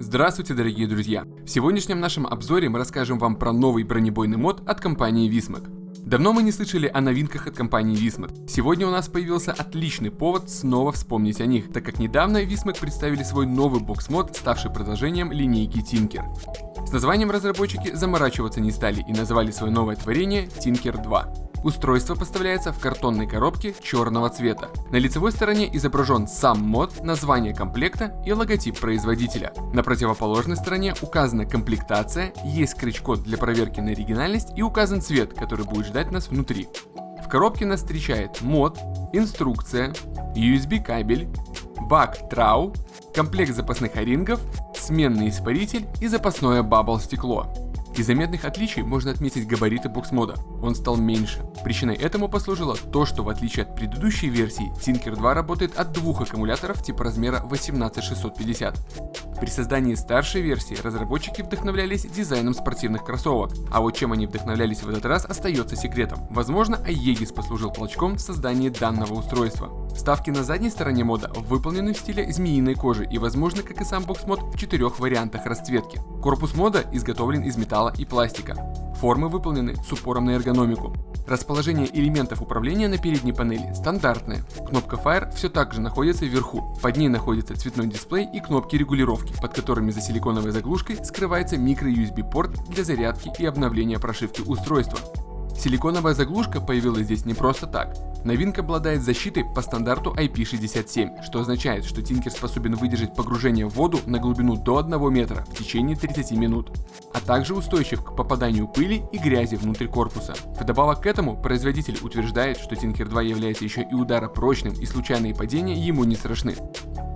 Здравствуйте, дорогие друзья! В сегодняшнем нашем обзоре мы расскажем вам про новый бронебойный мод от компании Vismac. Давно мы не слышали о новинках от компании Vismac. Сегодня у нас появился отличный повод снова вспомнить о них, так как недавно Vismac представили свой новый бокс-мод, ставший продолжением линейки Tinker. С названием разработчики заморачиваться не стали и назвали свое новое творение Tinker 2. Устройство поставляется в картонной коробке черного цвета. На лицевой стороне изображен сам мод, название комплекта и логотип производителя. На противоположной стороне указана комплектация, есть крючкод для проверки на оригинальность и указан цвет, который будет ждать нас внутри. В коробке нас встречает мод, инструкция, USB кабель, бак трау, комплект запасных O-ring ов, сменный испаритель и запасное bubble стекло. Из заметных отличий можно отметить габариты бокс-мода, он стал меньше. Причиной этому послужило то, что в отличие от предыдущей версии, Tinker 2 работает от двух аккумуляторов типа размера 18650. При создании старшей версии разработчики вдохновлялись дизайном спортивных кроссовок, а вот чем они вдохновлялись в этот раз остается секретом. Возможно, Aegis послужил толчком в создании данного устройства. Вставки на задней стороне мода выполнены в стиле змеиной кожи и возможно, как и сам бокс-мод, в четырех вариантах расцветки. Корпус мода изготовлен из металла и пластика. Формы выполнены с упором на эргономику. Расположение элементов управления на передней панели стандартное. Кнопка Fire все так же находится вверху. Под ней находится цветной дисплей и кнопки регулировки, под которыми за силиконовой заглушкой скрывается micro-USB порт для зарядки и обновления прошивки устройства. Силиконовая заглушка появилась здесь не просто так. Новинка обладает защитой по стандарту IP67, что означает, что Tinker способен выдержать погружение в воду на глубину до 1 метра в течение 30 минут, а также устойчив к попаданию пыли и грязи внутрь корпуса. Вдобавок к этому, производитель утверждает, что Tinker 2 является еще и ударопрочным и случайные падения ему не страшны.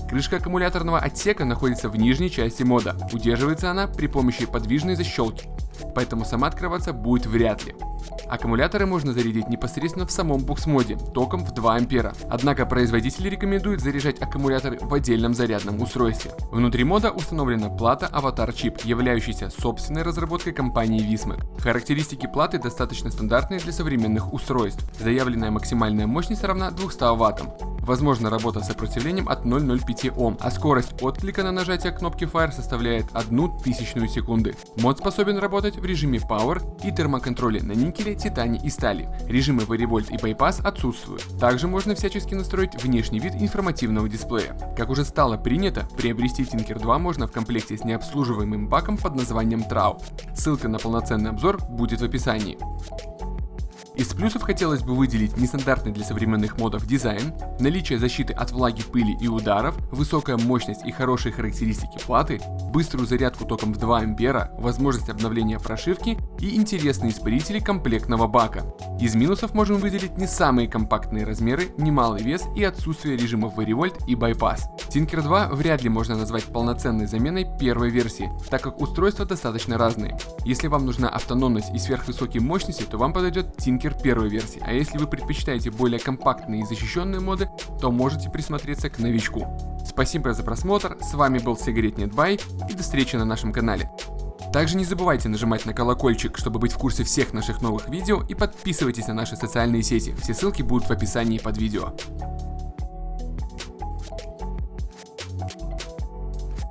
Крышка аккумуляторного отсека находится в нижней части мода. Удерживается она при помощи подвижной защелки, поэтому сама открываться будет вряд ли. Аккумуляторы можно зарядить непосредственно в самом букс-моде, током в 2 ампера. Однако производители рекомендуют заряжать аккумуляторы в отдельном зарядном устройстве. Внутри мода установлена плата Avatar Chip, являющаяся собственной разработкой компании Vismac. Характеристики платы достаточно стандартные для современных устройств. Заявленная максимальная мощность равна 200 ваттам. Возможна работа с сопротивлением от 0,05 Ом, а скорость отклика на нажатие кнопки Fire составляет 1 тысячную секунды. Мод способен работать в режиме Power и термоконтроле на никеле, титане и стали. Режимы Varivolt и Bypass отсутствуют. Также можно всячески настроить внешний вид информативного дисплея. Как уже стало принято, приобрести Tinker 2 можно в комплекте с необслуживаемым баком под названием Trau. Ссылка на полноценный обзор будет в описании. Из плюсов хотелось бы выделить нестандартный для современных модов дизайн, наличие защиты от влаги, пыли и ударов, высокая мощность и хорошие характеристики платы, быструю зарядку током в 2 ампера, возможность обновления прошивки и интересные испарители комплектного бака. Из минусов можем выделить не самые компактные размеры, немалый вес и отсутствие режимов Varivolt и Bypass. Tinker 2 вряд ли можно назвать полноценной заменой первой версии, так как устройства достаточно разные. Если вам нужна автономность и сверхвысокие мощности, то вам подойдет Tinker первой версии, а если вы предпочитаете более компактные и защищенные моды, то можете присмотреться к новичку. Спасибо за просмотр, с вами был Сигаретнетбай и до встречи на нашем канале. Также не забывайте нажимать на колокольчик, чтобы быть в курсе всех наших новых видео и подписывайтесь на наши социальные сети, все ссылки будут в описании под видео.